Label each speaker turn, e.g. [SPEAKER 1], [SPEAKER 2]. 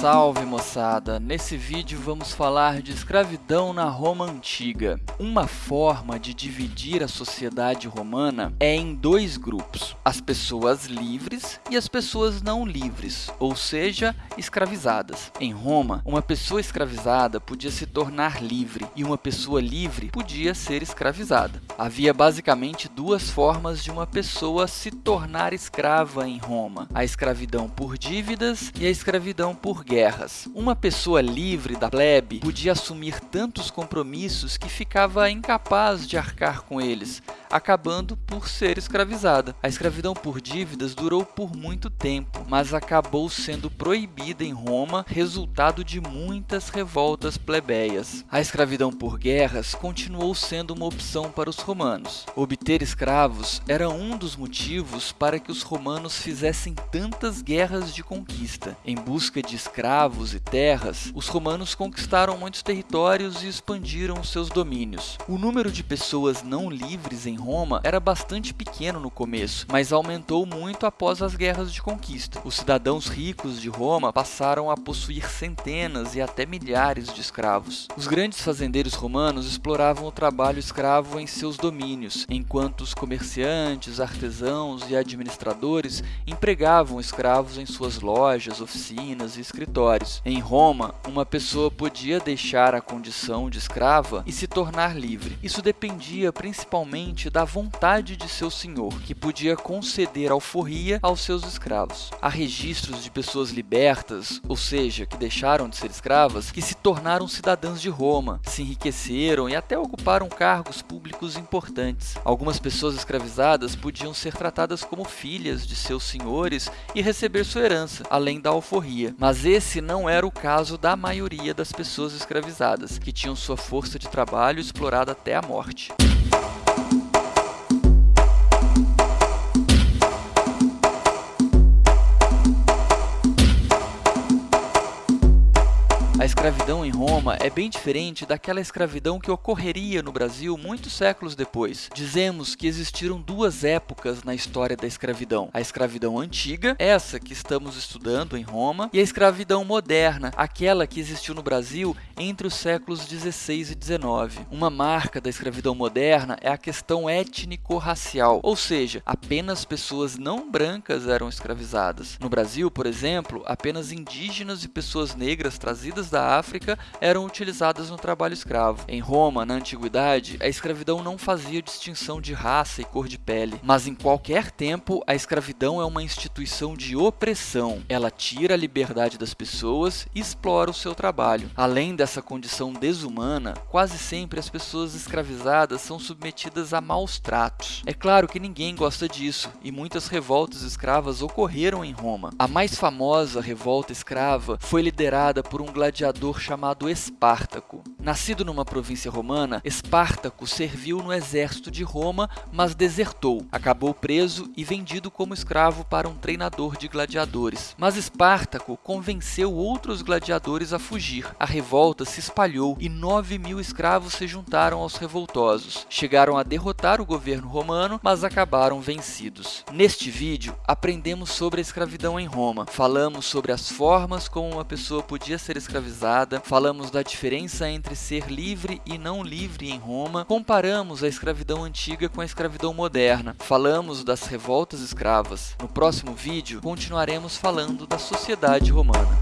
[SPEAKER 1] Salve moçada! Nesse vídeo vamos falar de escravidão na Roma Antiga. Uma forma de dividir a sociedade romana é em dois grupos, as pessoas livres e as pessoas não livres, ou seja, escravizadas. Em Roma, uma pessoa escravizada podia se tornar livre e uma pessoa livre podia ser escravizada. Havia basicamente duas formas de uma pessoa se tornar escrava em Roma, a escravidão por dívidas e a escravidão por guerras. Uma pessoa livre da plebe podia assumir tantos compromissos que ficava incapaz de arcar com eles, acabando por ser escravizada. A escravidão por dívidas durou por muito tempo, mas acabou sendo proibida em Roma, resultado de muitas revoltas plebeias. A escravidão por guerras continuou sendo uma opção para os romanos. Obter escravos era um dos motivos para que os romanos fizessem tantas guerras de conquista. Em busca de escravos e terras, os romanos conquistaram muitos territórios e expandiram seus domínios. O número de pessoas não livres em Roma era bastante pequeno no começo, mas aumentou muito após as guerras de conquista. Os cidadãos ricos de Roma passaram a possuir centenas e até milhares de escravos. Os grandes fazendeiros romanos exploravam o trabalho escravo em seus domínios, enquanto os comerciantes, artesãos e administradores empregavam escravos em suas lojas, oficinas e escritórios. Em Roma, uma pessoa podia deixar a condição de escrava e se tornar livre. Isso dependia principalmente da vontade de seu senhor, que podia conceder alforria aos seus escravos. Há registros de pessoas libertas, ou seja, que deixaram de ser escravas, que se tornaram cidadãs de Roma, se enriqueceram e até ocuparam cargos públicos importantes. Algumas pessoas escravizadas podiam ser tratadas como filhas de seus senhores e receber sua herança, além da alforria. Mas esse não era o caso da maioria das pessoas escravizadas, que tinham sua força de trabalho explorada até a morte. Escravidão em Roma é bem diferente daquela escravidão que ocorreria no Brasil muitos séculos depois. Dizemos que existiram duas épocas na história da escravidão. A escravidão antiga, essa que estamos estudando em Roma, e a escravidão moderna, aquela que existiu no Brasil entre os séculos 16 e 19. Uma marca da escravidão moderna é a questão étnico-racial, ou seja, apenas pessoas não brancas eram escravizadas. No Brasil, por exemplo, apenas indígenas e pessoas negras trazidas da África eram utilizadas no trabalho escravo. Em Roma, na antiguidade, a escravidão não fazia distinção de raça e cor de pele, mas em qualquer tempo a escravidão é uma instituição de opressão. Ela tira a liberdade das pessoas e explora o seu trabalho. Além dessa condição desumana, quase sempre as pessoas escravizadas são submetidas a maus tratos. É claro que ninguém gosta disso, e muitas revoltas escravas ocorreram em Roma. A mais famosa revolta escrava foi liderada por um gladiador chamado Espartaco. Nascido numa província romana, Espartaco serviu no exército de Roma, mas desertou. Acabou preso e vendido como escravo para um treinador de gladiadores. Mas Espartaco convenceu outros gladiadores a fugir. A revolta se espalhou e 9 mil escravos se juntaram aos revoltosos. Chegaram a derrotar o governo romano, mas acabaram vencidos. Neste vídeo, aprendemos sobre a escravidão em Roma. Falamos sobre as formas como uma pessoa podia ser escravizada falamos da diferença entre ser livre e não livre em Roma, comparamos a escravidão antiga com a escravidão moderna, falamos das revoltas escravas. No próximo vídeo, continuaremos falando da sociedade romana.